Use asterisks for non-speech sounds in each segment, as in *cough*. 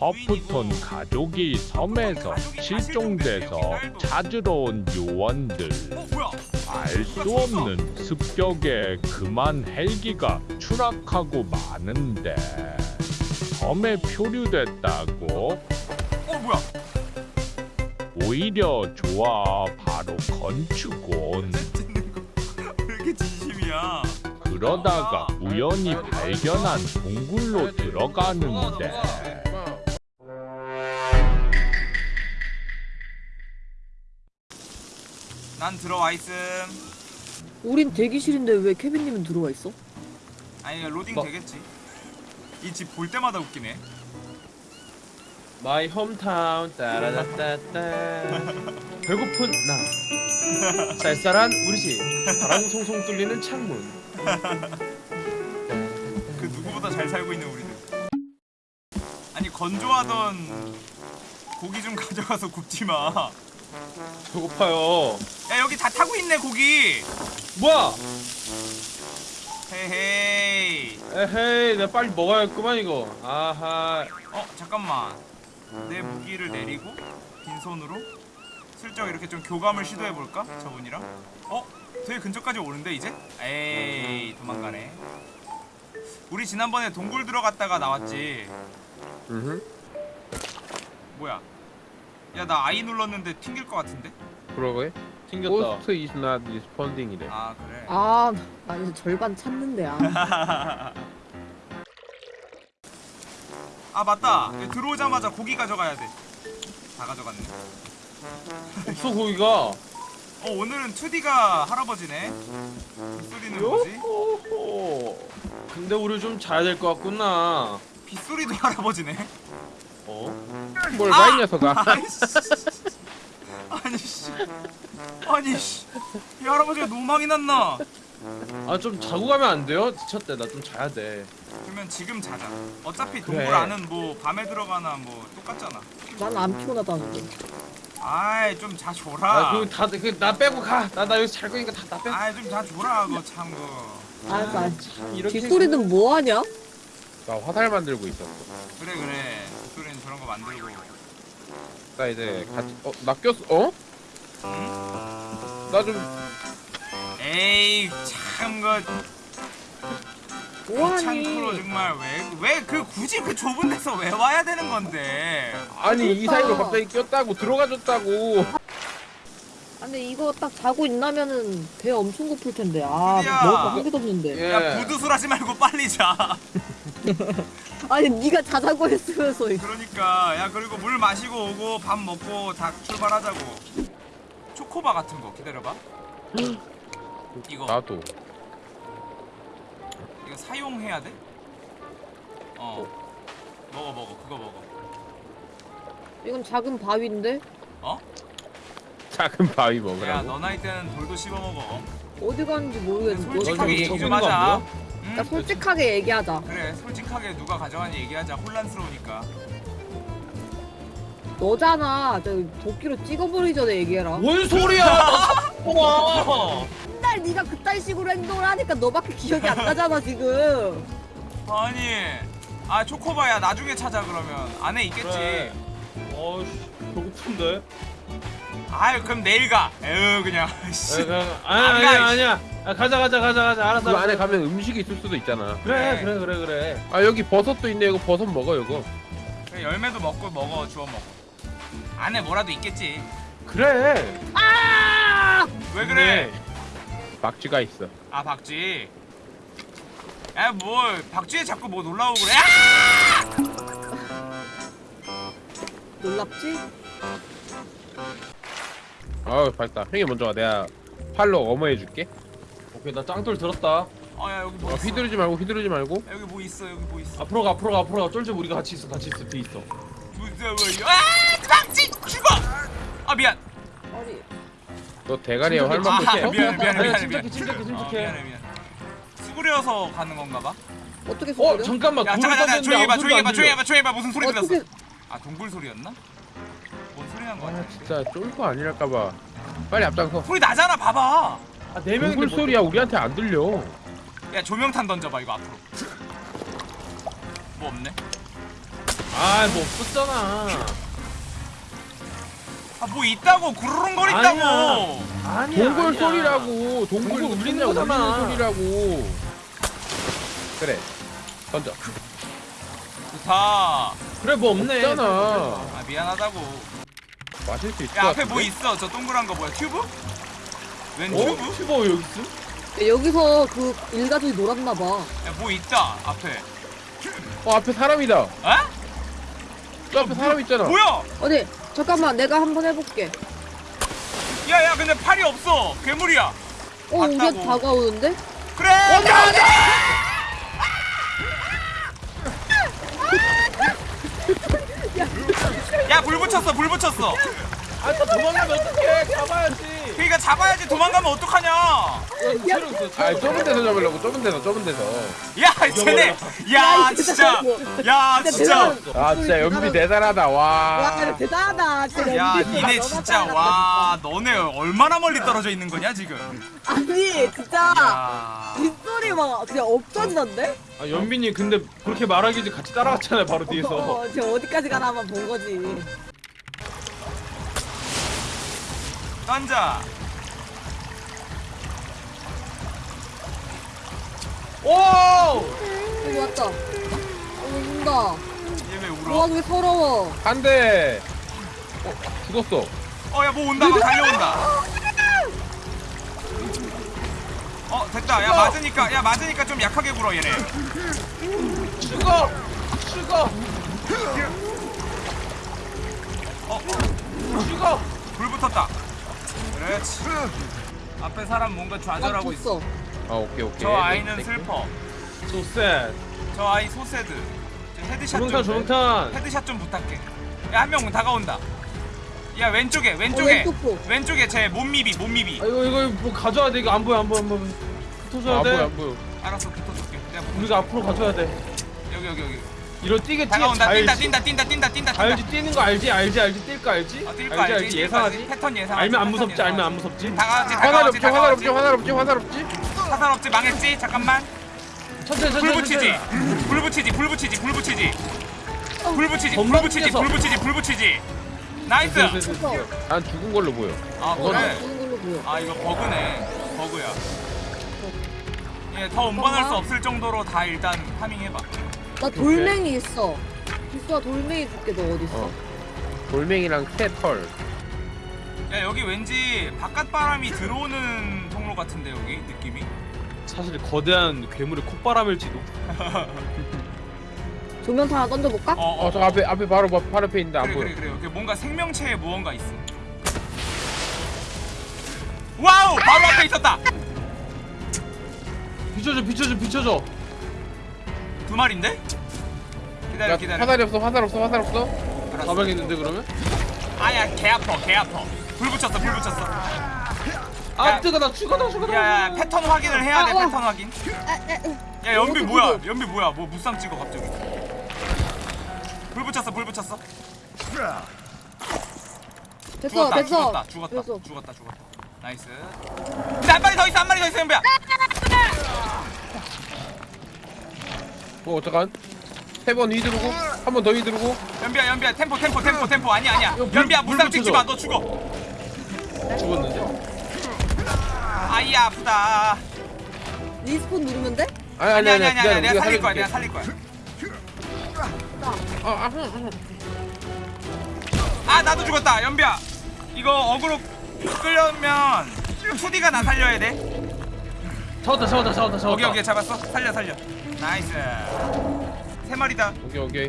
허프톤 가족이 섬에서 실종돼서 찾으러 온 요원들? 알 수 없는 습격에 그만 헬기가 추락하고 마는데 섬에 표류됐다고 어 뭐야? 오히려 좋아 바로 건축원 이렇게 진심이야? 그러다가 우연히 발견한 동굴로 들어가는데 난 들어와 있음. 우린 대기실인데 왜 케빈님은 들어와 있어? 아니 로딩 뭐? 되겠지. 이 집 볼 때마다 웃기네. my hometown 따라다따따 배고픈 나 쌀쌀한 우리 집 바람 송송 뚫리는 창문 *laughs* 그 누구보다 잘 살고 있는 우리들. 아니 건조하던 고기 좀 가져가서 굽지 마. 배고파요 야 여기 다 타고 있네 고기. 뭐야 헤헤이. 에헤이 내가 빨리 먹어야겠구만 이거 아하 어 잠깐만. 내 무기를 내리고 빈손으로 슬쩍 이렇게 좀 교감을 시도해 볼까? 저분이랑. 어? 되게 근처까지 오는데 이제? 에이 도망가네. 우리 지난번에 동굴 들어갔다가 나왔지. 음 뭐야? 야 나 I 눌렀는데 튕길 것 같은데? 그러게 튕겼다 Ghost is not responding이래 아 그래. 아, 나 이제 절반 찾는데 아. 아 맞다. 여기 들어오자마자 고기 가져가야 돼. 다 가져갔네. 없어 고기가 어 오늘은 2D가 할아버지네. 빗소리는 뭐지? 요호호 근데 우리 좀 자야 될 것 같구나 빗소리도 *laughs* 할아버지네. 어? 뭘봐이 녀석아 *laughs* 아이씨. 아니 씨. 아니 씨. 이 할아버지가 노망이 났나? 아 좀 자고 가면 안 돼요? 지쳤대 나 좀 자야 돼 그러면 지금 자자. 어차피 그래. 동굴 안은 뭐 밤에 들어가나 뭐 똑같잖아. 난 안 피곤하다는데. 아이 좀 자줘라. 아, 아그다그 나 빼고 가 나 나 여기 잘 거니까 다 나 빼. 아이 좀 자줘라 그거 참 그. 알았어, 알았어. 참 이렇게 뒷소리는 뭐 하냐? 나 화살 만들고 있었어 그래 그래. 빗소리는 저런 거 만들고. 나 이제 같이 어 나 꼈어 어? 나좀 에이 참그 창프로 뭐하니? 정말 왜 왜 그 굳이 그 좁은 데서 왜 와야 되는 건데? 아니 이 그러니까. 사이로 갑자기 꼈다고 들어가줬다고 아, 근데 이거 딱 자고 있나면은 배 엄청 고플 텐데. 아, 야. 먹을 거한 개도 없는데. 예. 야 부두술하지 말고 빨리 자. *laughs* 아니, 네가 자자고 했으면서. 그러니까 야 그리고 물 마시고 오고 밥 먹고 다 출발하자고. 초코바 같은 거 기다려봐. 이거 나도 이거 사용해야 돼? 어. 먹어 먹어 그거 먹어. 이건 작은 바위인데? 어? 작은 바위 야 먹으라고 너 나이 때는 돌도 씹어 먹어. 어디 가는지 모르겠는데. 솔직하게 얘기 좀 하자. 그러니까 솔직하게 얘기하자. 그래 솔직하게 누가 가져가는지 얘기하자. 혼란스러우니까. 너잖아. 저 도끼로 찍어버리기 전에 얘기해라. 뭔 소리야 *laughs* 와 맨날 네가 그딴 식으로 행동을 하니까 너밖에 기억이 안 나잖아 지금. 아니 아 초코바야 나중에 찾아 그러면 안에 있겠지 그래. 어이씨 배고픈데 아유 그럼 내일 가. 에휴 그냥. *laughs* 씨. 에, 그냥- 안 아니야 가, 아니야. 아, 가자 가자 가자 가자. 알았어 그 알았어. 안에 가면 음식이 있을 수도 있잖아. 그래 그래 그래 그래. 아 여기 버섯도 있네. 이거 버섯 먹어 이거. 그래, 열매도 먹고 먹어 주워 먹어. 안에 뭐라도 있겠지. 그래. 왜 그래? 박쥐가 있어. 아 박쥐. 야뭘. 박쥐에 자꾸 뭐 놀라고 그래? 아! 놀랍지? 아우 밝다. 형이 먼저 와. 내가 팔로 어머 해줄게. 오케이 나 짱돌 들었다. 어야 여기 뭐 어, 있어? 휘두르지 말고 휘두르지 말고. 야, 여기 뭐 있어? 여기 뭐 있어? 앞으로 가 앞으로 가 앞으로 가. 쫄집 우리가 같이 있어 같이 있어 뒤에 있어. 무서워요 아 박쥐 죽어! 아 미안. 아니. 너 대가리에 활 맞고 아 있어? 미안해 미안해 미안해 침착해. 침착해, 어, 침착해. 미안해 미안해. 수그려서 가는 건가 봐? 어떻게 어 소리야? 잠깐만. 야 돌을 잠깐 떴는데 조용히 해봐 아무 조용히 소리도. 해봐 조용히 해봐. 무슨 소리 들렸어 어떻게 아 동굴 소리였나? 뭔 소리 난거 아. 진짜 쫄거 아니랄까봐. 빨리 앞장서 소리 나잖아 봐봐. 아, 네 명인데 동굴 뭐- 소리야. 우리한테 안 들려. 야 조명탄 던져봐 이거 앞으로. 뭐 없네? 아 뭐 없었잖아. 아 뭐 있다고. 구르릉거린다고. 아니야. 동굴 아니야. 소리라고. 동굴 동굴 울리는 울리는 거잖아. 소리라고. 그래. 던져. 좋다. 그래 뭐 없네. 없잖아 아 미안하다고 마실 수 있을 야것 앞에 뭐? 있어 저 동그란 거 뭐야 튜브? 웬 어? 튜브? 튜버 여기 있음? 야, 여기서 그 일가족이 놀았나 봐. 야뭐 있다 앞에 어 앞에 사람이다 에? 저 앞에 사람 있잖아 뭐야? 어디? 잠깐만, 내가 한번 해볼게. 야야 근데 팔이 없어 괴물이야 어, 이게 맞다고. 다가오는데? 그래 온다 온다 야불 붙였어 불 붙였어. 아또 도망가면 어떡해? 가봐야지 그러니까 잡아야지. 도망가면 어떡하냐? 아 좁은 데서 잡으려고 좁은 데서 좁은 데서. 야 쟤네. 야 진짜. 야 진짜 아 진짜 연비 대단하다. 와, 와 대단하다. 진짜 야 니네 진짜 와. 너네 얼마나 멀리 떨어져 있는 거냐 지금. 아니, 진짜. 야. 빗소리 막 그냥 없어지던데? 아 연빈이 근데 그렇게 말하기지 같이 따라갔잖아요 바로 뒤에서. 어, 지금 어디까지 가나 한번 본 거지. 던져 오! 여기 왔다. 어, 온다. 얘왜 와, 울어 그게 서러워. 한대 어, 죽었어 어 야 뭐 온다 막 달려온다 어 됐다 야 맞으니까 야 맞으니까 좀 약하게 굴어 얘네 죽어! 죽어! 어 죽어! 불 붙었다 그렇지. 앞에 사람 뭔가 나 좌절하고 있어. 줬어. 아 오케이 오케이. 저 아이는 슬퍼. 조셋. 저 아이 소세드. 저 헤드샷 조명탄 좀 조명탄. 헤드샷 좀 부탁해. 야 한 명 다가온다. 야 왼쪽에 어, 왼쪽에. 왼쪽 보. 왼쪽에 제 몸미비 몸미비. 아 이거 이거 뭐 가져야 돼. 이거 안 보여 안 보여 안 보여. 아, 붙어줘야 안 돼. 보여 안 보여. 알았어 붙어줄게. 내가 붙어 우리가 앞으로 가져야 돼. 여기 여기 여기 이런 뛰게 뛰게 다가온다 뛴다? 뛴다 뛴다 뛴다 뛴다 알지 뛰는 거 알지? 알지 알지? 뛸 거 알지? 어, 뛸거 알지, 알지? 예상하지? 패턴 예상하지? 알면 안 무섭지 알면 안. 무섭지? 다가왔지 화살 다가왔지 없지? 화살 없지 화살 없지 화살 없지? 화살 없지 망했지? 잠깐만. 천천히 불 천천히 붙이지. 불 붙이지 불 붙이지 불 붙이지. 불 붙이지 불 붙이지. 불 붙이지 불 붙이지. nice. 난 죽은 걸로 보여. 아 아, 그래. 아 이거 버그네. 버그야. 예더 운반할 수 없을 정도로 다 일단 farming해봐 나 돌멩이 있어. 비수야 돌멩이 줄게 너 어디 있어? 어. 돌멩이랑 새털. 야 여기 왠지 바깥 바람이 들어오는 통로 같은데 여기? 느낌이? 사실 거대한 괴물의 콧바람일지도. *laughs* 조명탄 하나 던져볼까? 어어. 어 저 앞에 앞에 바로 바- 바로 앞에 있는데 안 그래 보여. 그래 그래. 여기 뭔가 생명체에 무언가 있어. wow! 바로 앞에 있었다! 비춰줘 비춰줘 비춰줘 두 마리인데? 기다려 야, 기다려. 화살이 없어 화살 없어 화살 없어? 알았어. 가방했는데 그러면? 아야 개 아파 개 아파. 불 붙였어 불 붙였어. 아 야. 뜨거 나 죽어 나 죽어 나 야야 패턴 확인을 해야 돼 아, 어. 패턴 확인. 야 연비 어디 뭐야? 그거? 연비 뭐야? 뭐 무쌍 찍어 갑자기. 불 붙였어 불 붙였어. 됐어 죽었다 됐어. 죽었다 죽었다 됐어. 죽었다 죽었다. nice. 근데 한 마리 더 있어 한 마리 더 있어 연비야 어 어떡한? 세번 휘두르고 한 번더 휘두르고. 연비야 연비야 템포 템포 템포 템포. 아니야 아니야. 물- 연비야 물 무쌍 찍지 붙여줘. 마너 죽어. 죽었는데? 아이 아프다. respawn 누르면 돼? 아니 아니 아니 아니 아니 아니 내가 살릴 거야 내가 살릴 거야. 아, 아, 아, 아 나도 죽었다. 연비야 이거 어그로 끌려면 2D가 나 살려야 돼. 잡았다 잡았다 잡았다 잡았다. 여기 여기 잡았어. 살려 살려 nice. 세 마리다. 오케이 오케이.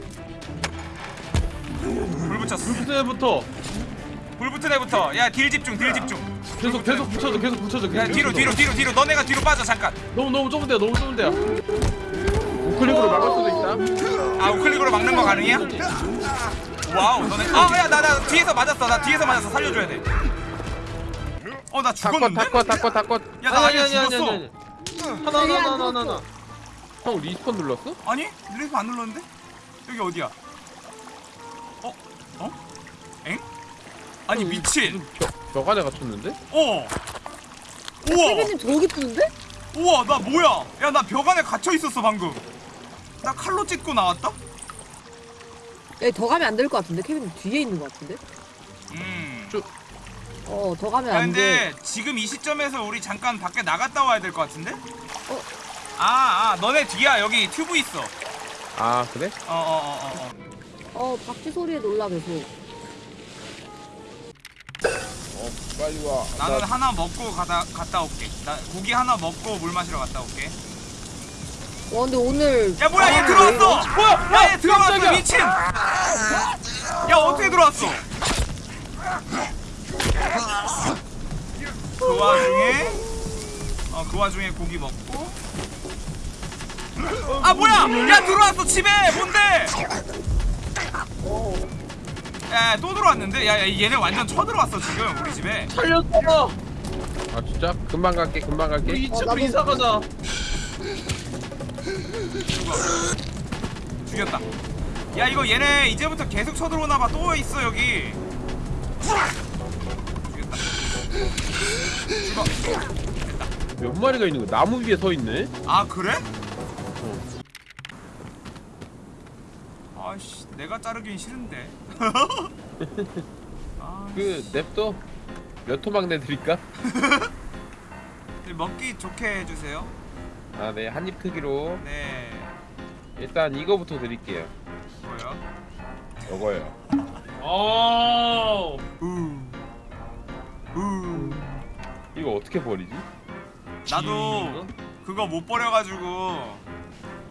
불 붙였어. 그때부터. 불 붙은 애부터. 야 딜 집중 딜 집중. 계속 계속 붙여줘 계속 붙여줘 계속. 야 뒤로. 뒤로 뒤로 뒤로. 너네가 뒤로 빠져 잠깐. 너무 너무 좁은 데야 너무 좁은 데야 우클릭으로 막을 수도 있다. 아 우클릭으로 막는 거 가능해요? wow 너네. 아야 나 나 뒤에서 맞았어. 나 뒤에서 맞았어. 살려줘야 돼 어나 다컷 죽었는데? 다컷 다컷 다컷. 야나 아니야 죽었어. 아니? 하나 하나 하나 하나 하나 형 respawn 눌렀어? 아니? 릴리프 안 눌렀는데? 여기 어디야? 어? 어? 엥? 아니 미친 벽 안에 갇혔는데? 어 우와 세빈님 저기 뜨는데? 우와 나 뭐야 야 나 벽 안에 갇혀 있었어 방금 나 칼로 찢고 나왔다? 여기 더 가면 안 될 것 같은데 케빈 뒤에 있는 것 같은데 음. 어더 가면 야, 안돼 근데 지금 이 시점에서 우리 잠깐 밖에 나갔다 와야 될 것 같은데? 어? 아, 아, 너네 뒤야. 여기 튜브 있어. 어, 아 그래? 어, 어, 어, 어. 어 박쥐 소리에 놀라 계속 어 빨리 와. 나는 나 하나 먹고 가다 갔다 올게. 나 고기 하나 먹고 물 마시러 갔다 올게. 와 근데 오늘 야, 뭐야? 얘 아, 들어왔어. 뭐야? 야, 얘 들어왔어. 깜짝이야. 미친. 야, 어떻게 들어왔어? 그 와중에 어, 그 와중에 고기 먹고 아 뭐야 야 들어왔어 집에 뭔데 야또 들어왔는데 야, 야 얘네 완전 쳐들어왔어 지금 우리 집에 살렸어. 아 진짜? 금방 갈게 금방 갈게. 우리 어, 2층으로 나도- 이사 가자. 죽였다 야 이거 얘네 이제부터 계속 쳐들어오나봐 또 있어 여기 죽였다 죽어 몇 마리가 있는 거야? 나무 위에 서 있네. 아 그래? 아씨 내가 자르긴 싫은데 *laughs* 아, 그 냅둬. 몇 토막 내드릴까? 네, 먹기 좋게 해주세요 아네 한입 크기로 네 일단 이거부터 드릴게요. 뭐요? 이거요. 오. 우. 우. 이거 어떻게 버리지? 나도 그거 못 버려가지고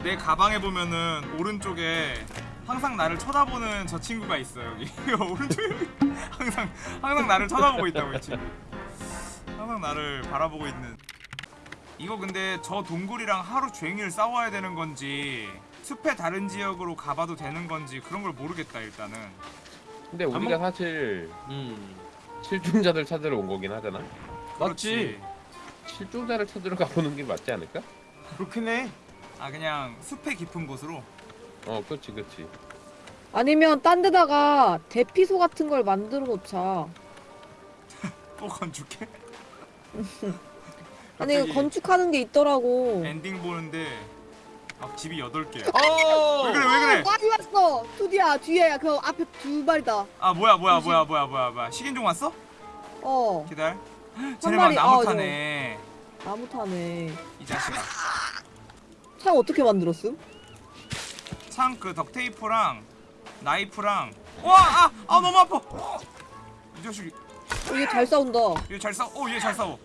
내 가방에 보면은 오른쪽에 항상 나를 쳐다보는 저 친구가 있어 여기 *laughs* 오른쪽에 항상 항상 나를 쳐다보고 있다고 이 친구 항상 나를 바라보고 있는 이거 근데 저 동굴이랑 하루 종일 싸워야 되는 건지 숲의 다른 지역으로 가봐도 되는 건지 그런 걸 모르겠다 일단은 근데 우리가 사실 음. 실종자들 찾으러 온 거긴 하잖아. 맞지. 실종자를 찾으러 가보는 게 맞지 않을까? 그렇긴 해. 아 그냥 숲의 깊은 곳으로 어, 그렇지, 그렇지. 아니면 딴 데다가 대피소 같은 걸 만들어 놓자. *laughs* 또 건축해? *laughs* 아니 갑자기 건축하는 게 있더라고. 엔딩 보는데 막 집이 8개야 어. 왜 그래 왜 그래? 많이 왔어. 투디야 뒤에. 그 앞에 두 마리다. 아 뭐야 뭐야 뭐야 뭐야 뭐야 뭐야. 식인종 왔어? 어. 기다려. 쟤네 막 마리, 나무 어, 타네. 나무 타네. 이 자식아. 창 어떻게 만들었음? 창 그 덕테이프랑 나이프랑. 와아아 아, 너무 아파. 이 자식이. 어, 얘잘 싸운다. 얘 잘 싸워 어얘 잘 싸워.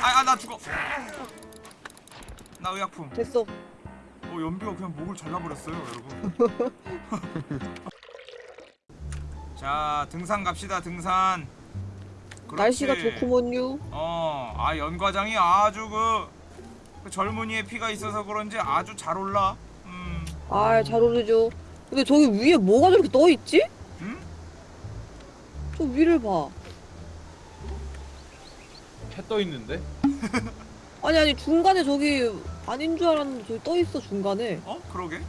아아 나 죽어. 나 의약품. 됐어. 어 연비가 그냥 목을 잘라버렸어요 여러분. *laughs* 자 등산 갑시다 등산. 그렇지. 날씨가 좋구먼요. 어, 아 연과장이 아주 그, 그 젊은이의 피가 있어서 그런지 아주 잘 올라. 음, 아잘 어울리죠 근데 저기 위에 뭐가 저렇게 떠있지? 음? 저 위를 봐 해떠 있는데. *laughs* 아니 아니 중간에 저기 아닌 줄 알았는데 저기 떠있어 중간에 어, 그러게.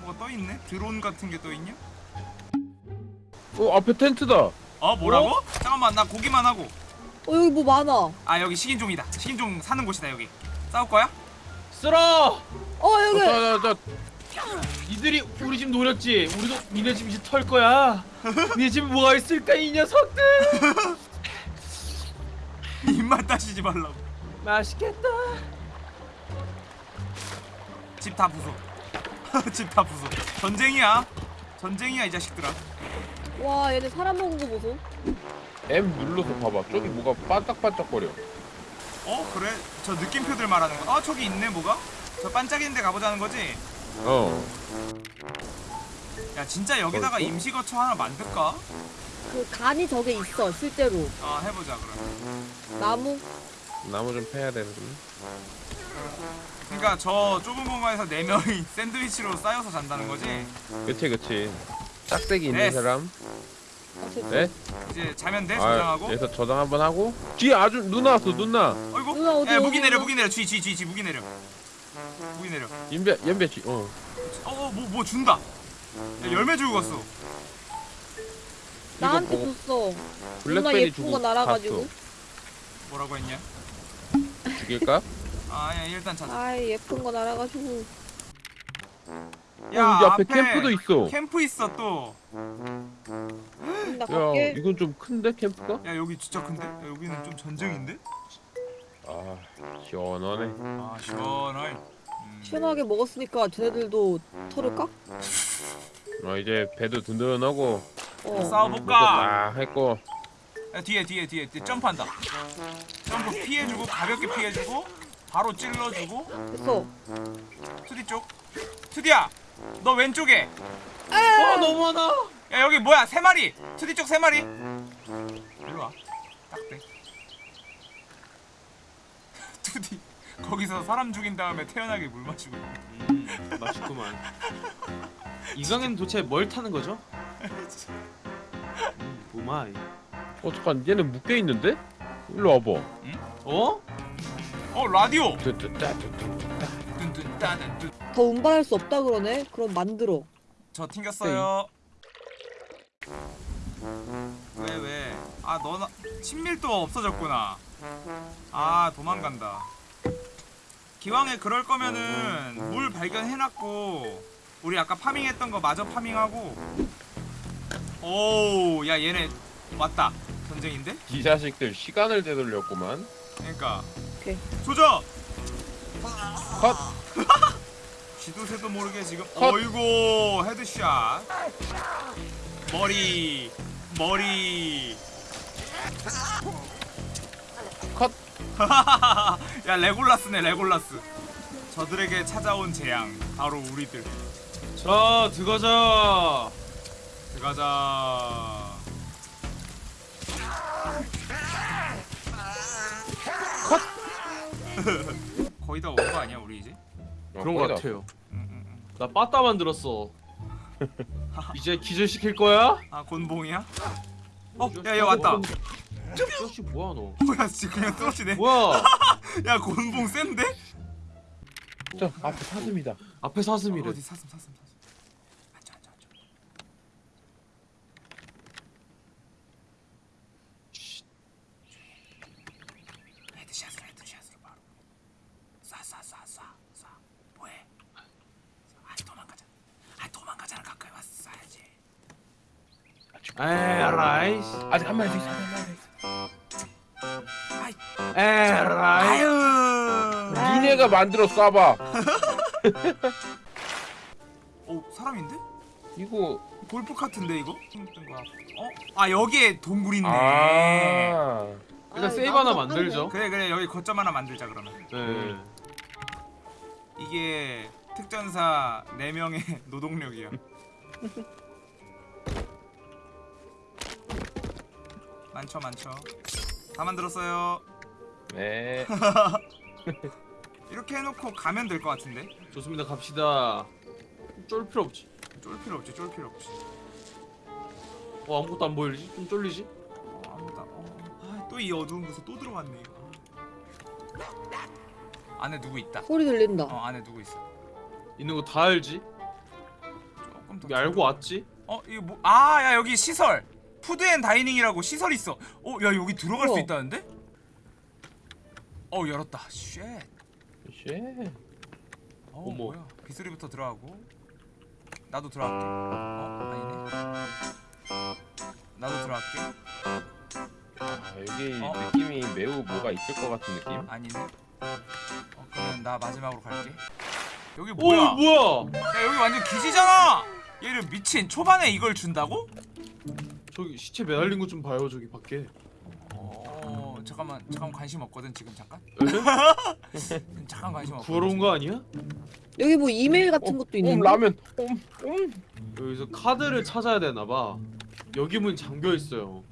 뭐가 떠 있네? 드론 같은 게 떠 있냐? 어, 앞에 텐트다. 어, 뭐라고? 잠깐만, 나 고기만 하고. 어 여기 뭐 많아 아, 여기 식인종이다. 식인종 사는 곳이다 여기. 싸울 거야? 쓸어. 어 어, 여기 저, 저, 저, 니들이 우리 집 노렸지. 우리도 니네 집 이제 털 거야. *laughs* 니네 집 뭐가 있을까 이 녀석들. *laughs* 입맛 따시지 말라고. 맛있겠다. 집 다 부숴. *laughs* 집 다 부숴. 전쟁이야. 전쟁이야 이 자식들아. 와 얘네 사람 먹은 거 보소 M 눌러서 봐봐. 저기 뭐가 반짝반짝거려. 어, 그래? 저 느낌표들 말하는 거. 아, 저기 있네 뭐가? 저 반짝이는 데 가보자는 거지? 어. 야, 진짜 여기다가 벌써? 임시 거처 하나 만들까? 그 간이 저게 있어 실제로 아, 해보자 그럼. 나무 나무 좀 패야 되는데. 그러니까 저 좁은 공간에서 네 명이 *laughs* 샌드위치로 쌓여서 잔다는 거지. 그치, 그치. 짝대기 있는 네. 사람. 네? 이제 자면 돼 아, 저장하고. 여기서 저장 한번 하고. 뒤에 아주 누나 왔어, 누나. 어이구. 누나, 어디, 야, 어디, 무기 내려? 무기 내려. 쥐, 쥐, 쥐, 쥐, 무기 내려. 무기 내려. 연배, 연배 쥐. 어. 어, 어, 뭐, 뭐 준다. 야, 열매 주고 갔어. 나한테 이거 뭐, 줬어 누나 블랙베리 예쁜 주고 거 날아가지고 뭐라고 했냐? 갔어. 죽일까? 아, 야, 일단 자자. 아이 예쁜 거 날아가지고 야, 여기 앞에 캠프도 있어. 캠프 있어 또. 나 야, 갈게. 이건 좀 큰데 캠프가? 야 여기 진짜 큰데? 야, 여기는 좀 전쟁인데? 아, 시원하네. 아 시원하이. 음. 시원하게 먹었으니까 쟤네들도 털을까? 아, 이제 배도 든든하고 어. 싸워볼까? 딱 했고. 야 뒤에 뒤에 뒤에 점프한다. 점프 피해주고 가볍게 피해주고 바로 찔러주고 됐어. 투디 쪽. 투디야, 너 왼쪽에. 와 너무 많아. 야 여기 뭐야 세 마리. 투디 쪽 세 마리. 일로 와. 딱 돼. 투디 거기서 사람 죽인 다음에 태연하게 물 마시고. 음, 맛있구만. 이강은 도대체 뭘 타는 거죠? 음, oh my. 어, 잠깐, 얘는 묶여 있는데? 일로 와봐. 어? 어 라디오. 더 운반할 수 없다 그러네. 그럼 만들어. 저 튕겼어요. 왜 왜? 아 너나 친밀도가 없어졌구나. 아 도망간다. 기왕에 그럴 거면은 물 발견해놨고 우리 아까 farming했던 거 마저 farming하고. 오, 야 얘네 왔다. 전쟁인데? 이 자식들 시간을 되돌렸구만. 그러니까. 오케이. 조져. 컷! *laughs* 지도 새도 모르게 지금 컷. 어이구 headshot 머리 머리 컷! *laughs* 야 레골라스네 레골라스 저들에게 찾아온 재앙 바로 우리들 자 들어가자. 들어가자 *laughs* 거의 다 온 거 아니야 우리 이제? 어, 그런 거 같아요. 응, 응, 응. 나 빠따 만들었어. *laughs* 이제 기절 시킬 거야? 아 곤봉이야? 어? 야얘 왔다 저씨 뭐야 너? 뭐야 지금 그냥 떨어지네 뭐야? *laughs* 야 곤봉 센데? 저 앞에 사슴이다. 앞에 사슴이래. 어디 사슴 사슴 사슴 앉아 앉아 앉아 헤드샷으로 헤드샷으로 바로 쏴쏴쏴쏴 쏴 뭐해 아 도망가자 아 도망가자는 가까이 와서 쏴야지 에라이. 아직 한 마리 더 있어. 한 마리 더 있어. 에라이. 아유 니네가 만들어 쏴봐. 오 *laughs* 사람인데? 이거 골프 카트인데 이거? 어? 아 여기에 동굴 있네 아. 일단 아, 세이브 하나 안 만들죠. 그래 그래 여기 거점 하나 만들자 그러면 네. 이게 특전사 4명의 *laughs* 노동력이야 *laughs* 많죠 많죠 다 만들었어요 네. *laughs* 이렇게 해놓고 가면 될 것 같은데 좋습니다. 갑시다. 쫄 필요 없지. 쫄 필요 없지 쫄 필요 없지 어 아무것도 안 보이지? 좀 쫄리지? 어, 아무도 어, 또이 어두운 곳에 또 들어갔네 안에 누구 있다 소리 들린다. 어 안에 누구 있어 있는 거 다 알지? 조금 더 알고 왔지? 어 이거 뭐 아야 여기 시설 Food and Dining이라고 시설 있어 어야 여기 들어갈 수 우와. 있다는데 어 열었다 쉣 쉣. 어, 어머. 뭐야 빗소리부터 들어가고 나도 들어갈게 어 아니네 나도 들어갈게 아, 여기 어? 느낌이 매우 뭐가 있을 것 같은 느낌? 아니네 어 그러면 나 마지막으로 갈게 여기 오 뭐야 뭐야? 야 여기 완전 기지잖아 얘를 미친 초반에 이걸 준다고? 저기 시체 매달린 거 좀 봐요 저기 밖에. 어 잠깐만 잠깐 관심 없거든 지금 잠깐 에? 지금 *laughs* 잠깐 관심 없거든 구하러 온거 아니야? 여기 뭐 이메일 같은 어, 것도 음, 있는데. 라면. 음, 음. 여기서 카드를 찾아야 되나 봐. 여기 문 잠겨 있어요.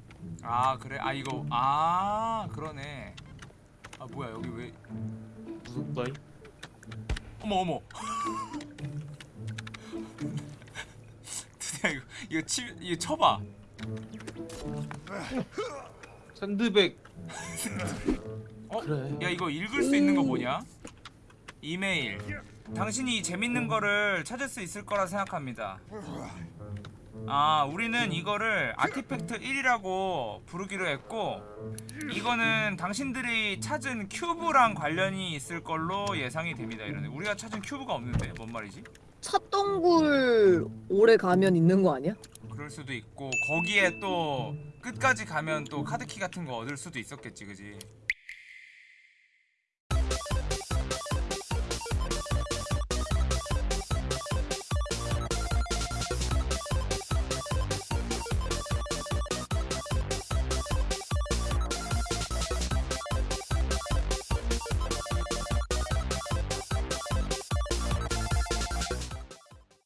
아 그래 아 이거 아 그러네 아 뭐야 여기 왜 무섭다잉. 어머 어머 *laughs* 드디어 이거 이거 치 이거 쳐봐 샌드백. 어? 그래. 야 이거 읽을 수 있는 거 뭐냐 이메일 당신이 이 재밌는 거를 찾을 수 있을 거라 생각합니다 아 우리는 이거를 아티팩트 1이라고 부르기로 했고 이거는 당신들이 찾은 큐브랑 관련이 있을 걸로 예상이 됩니다 이러네 우리가 찾은 큐브가 없는데 뭔 말이지? 찻동굴 오래 가면 있는 거 아니야? 그럴 수도 있고 거기에 또 끝까지 가면 또 카드키 같은 거 얻을 수도 있었겠지 그지